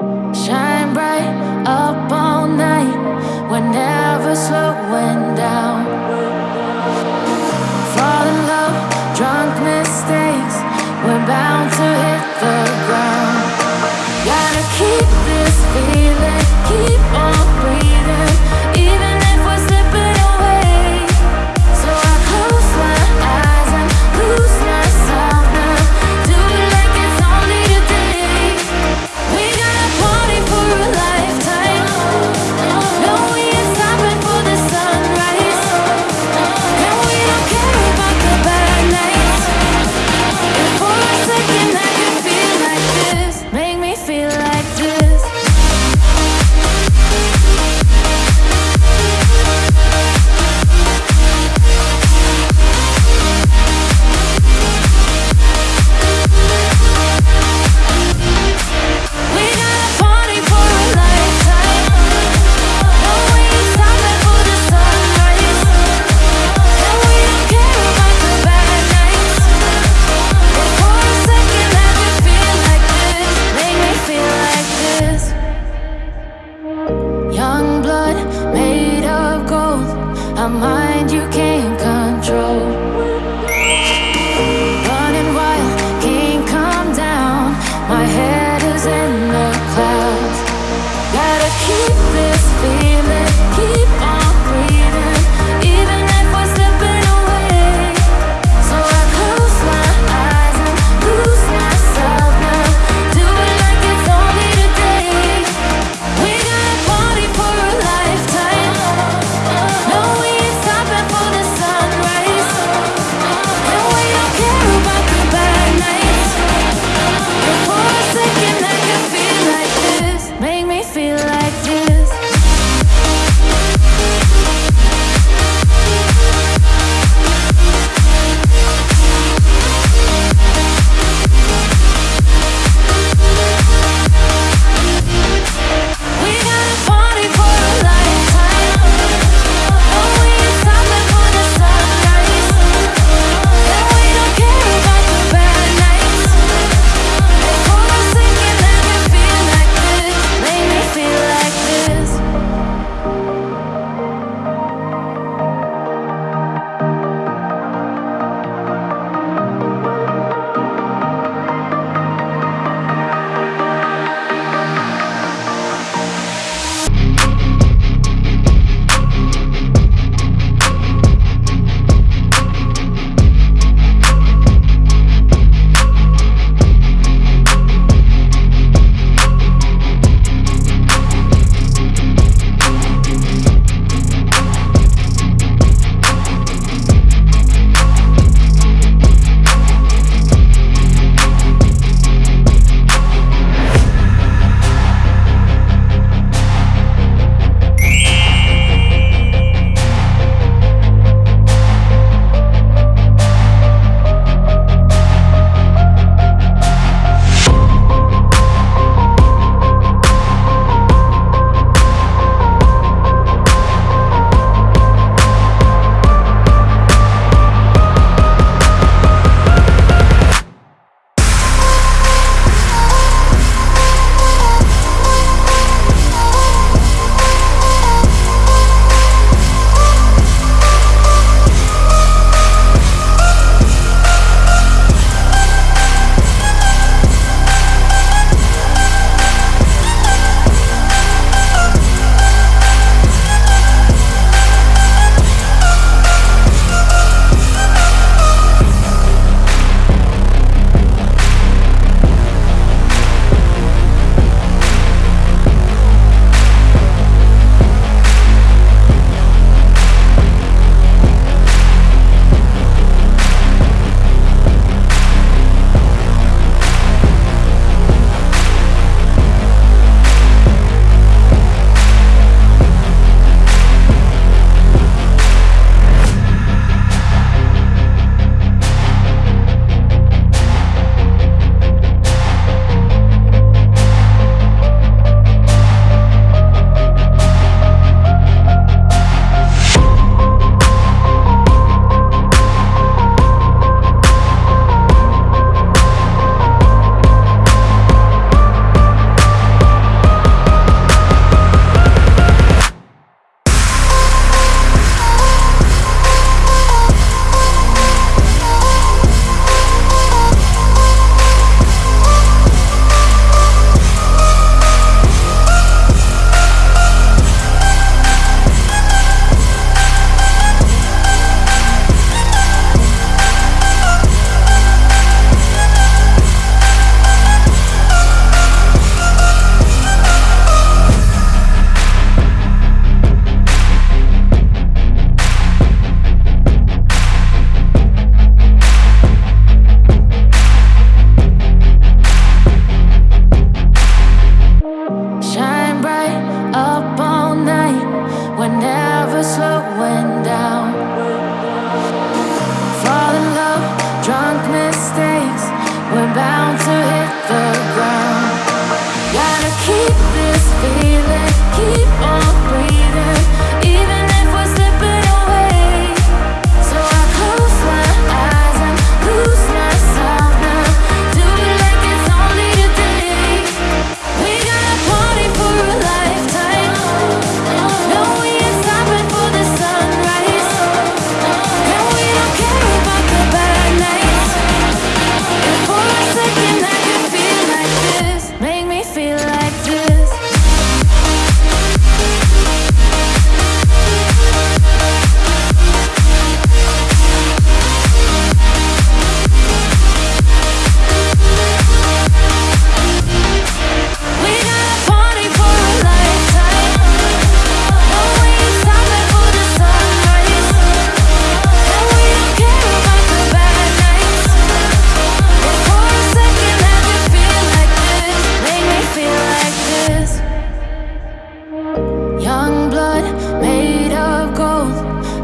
Shine bright up all night. We're never slowing down.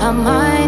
I might